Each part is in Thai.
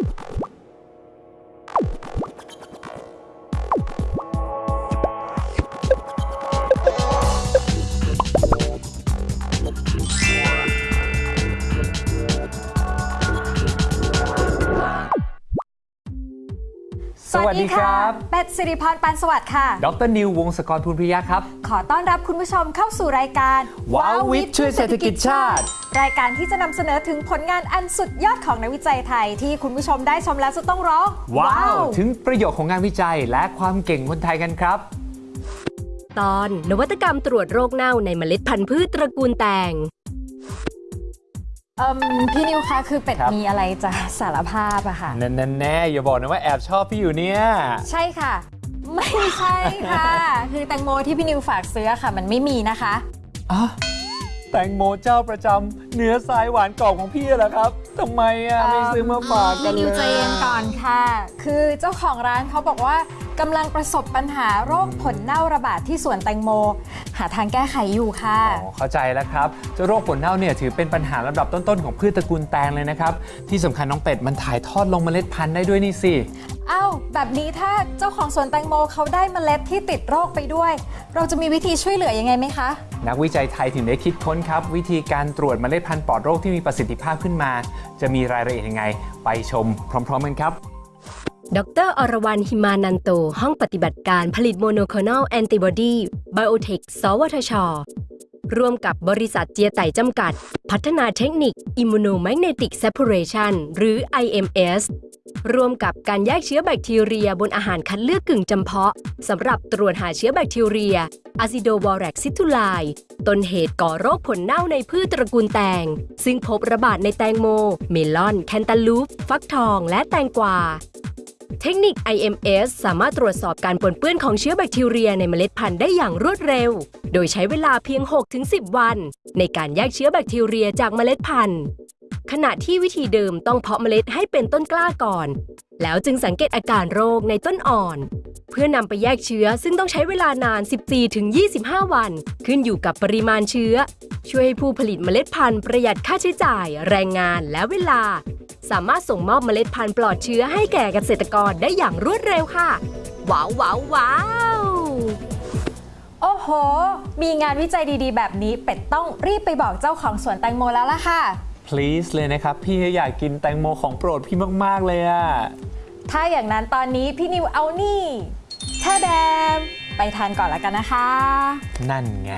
you ดีครับเป็ดสิริพรปานสวัสดิ์ค่ะ ดรนิววงศกรภูลพิริยะครับ ขอต้อนรับคุณผู้ชมเข้าสู่รายการว้าววิทย์ช่วยเศรษฐกิจชาติ รายการที่จะนำเสนอถึงผลงานอันสุดยอดของนักวิจัยไทย ที่คุณผู้ชมได้ชมแล้วจะต้องร้อง ว้าว ถึงประโยชน์ของงานวิจัยและความเก่งคนไทยกันครับตอนนวัตกรรมตรวจโรคเน่าในเมล็ดพันธุ์พืชตระกูลแตงเอิ่ม พี่นิวคะคือเป็ดครับมีอะไรจะสารภาพอะค่ะแน่ๆแน่อย่าบอกนะว่าแอบชอบพี่อยู่เนี่ย ใช่ค่ะ ไม่ใช่ค่ะ คือแตงโมที่พี่นิวฝากซื้อค่ะ มันไม่มีนะคะอะแตงโมเจ้าประจำเนื้อทรายหวานกรอบของพี่เหรอครับทำไมอะไม่ซื้อมาฝากกันพี่นิวเลยใจเย็นก่อนค่ะ คือเจ้าของร้านเขาบอกว่ากำลังประสบปัญหาโรคผลเน่าระบาดที่สวนแตงโม หาทางแก้ไขอยู่ค่ะอ๋อเข้าใจแล้วครับเจ้าโรคผลเน่าเนี่ยถือเป็นปัญหาลำดับต้นๆของพืชตระกูลแตงเลยนะครับ ที่สำคัญน้องเป็ดมันถ่ายทอดลงเมล็ดพันธุ์ได้ด้วยนี่สิเอ้าแบบนี้ถ้าเจ้าของสวนแตงโมเขาได้เมล็ดที่ติดโรคไปด้วย เราจะมีวิธีช่วยเหลือยังไงไหมคะ นักวิจัยไทยถึงได้คิดค้นครับ วิธีการตรวจเมล็ดพันธุ์ปลอดโรคที่มีประสิทธิภาพขึ้นมา จะมีรายละเอียดยังไง ไปชมพร้อม ๆ กันครับ ดร.อรวรรณหิมานันโต ห้องปฏิบัติการผลิต monoclonal antibody ไบโอเทค สวทช ร่วมกับบริษัทเจียไต๋จำกัด พัฒนาเทคนิค Immunomagnetic Separation หรือ IMS ร่วมกับการแยกเชื้อแบคทีเรียบนอาหารคัดเลือกกึ่งจำเพาะสำหรับตรวจหาเชื้อแบคทีเรีย Acidovirax situli ต้นเหตุก่อโรคผลเน่าในพืชตระกูลแตง ซึ่งพบระบาดในแตงโม เมลอน แคนตาลูป ฟักทอง และแตงกวา เทคนิค IMS สามารถตรวจสอบการปนเปื้อนของเชื้อแบคทีเรียในเมล็ดพันธุ์ได้อย่างรวดเร็ว โดยใช้เวลาเพียง 6-10 วัน ในการแยกเชื้อแบคทีเรียจากเมล็ดพันธุ์ ขณะที่วิธีเดิมต้องเพาะเมล็ดให้เป็นต้นกล้าก่อน แล้วจึงสังเกตอาการโรคในต้นอ่อน เพื่อนำไปแยกเชื้อซึ่งต้องใช้เวลานาน 14-25 วัน ขึ้นอยู่กับปริมาณเชื้อ ช่วยให้ผู้ผลิตเมล็ดพันธุ์ประหยัดค่าใช้จ่าย แรงงานและเวลา สามารถส่งมอบเมล็ดพันธุ์ปลอดเชื้อให้แก่เกษตรกรได้อย่างรวดเร็วค่ะ ว้าวว้าวว้าวโอ้โห มีงานวิจัยดีๆ แบบนี้เป็ดต้องรีบไปบอกเจ้าของสวนแตงโมแล้วล่ะค่ะ please เลยนะครับ พี่อยากกินแตงโมของโปรดพี่มาก ๆ เลยอะถ้าอย่างนั้นตอนนี้พี่นิวเอานี่ท่าแดม ไปทานก่อนละกันนะคะ นั่นไง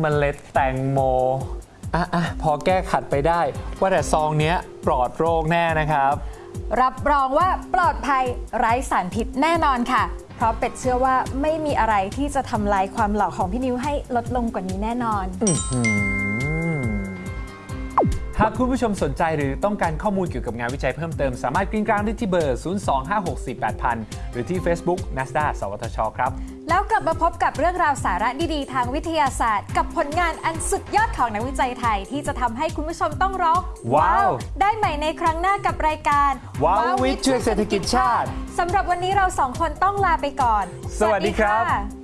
เมล็ดแตงโม อะอะพอแก้ขัดไปได้ ว่าแต่ซองเนี้ยปลอดโรคแน่นะครับ รับรองว่าปลอดภัยไร้สารพิษแน่นอนค่ะ เพราะเป็ดเชื่อว่าไม่มีอะไรที่จะทำลายความหล่อของพี่นิวให้ลดลงกว่านี้แน่นอนอืมหากคุณผู้ชมสนใจหรือต้องการข้อมูลเกี่ยวกับงานวิจัยเพิ่มเติม สามารถกริ้งกลางได้ที่เบอร์ 025648000 หรือที่ Facebook NASDA สวทช ครับ แล้วกลับมาพบกับเรื่องราวสาระดีๆ ทางวิทยาศาสตร์ กับผลงานอันสุดยอดของนักวิจัยไทย ที่จะทำให้คุณผู้ชมต้องร้องว้าว ได้ใหม่ในครั้งหน้ากับรายการว้าววิทย์ช่วยเศรษฐกิจชาติสำหรับวันนี้เราสองคนต้องลาไปก่อน สวัสดีครับ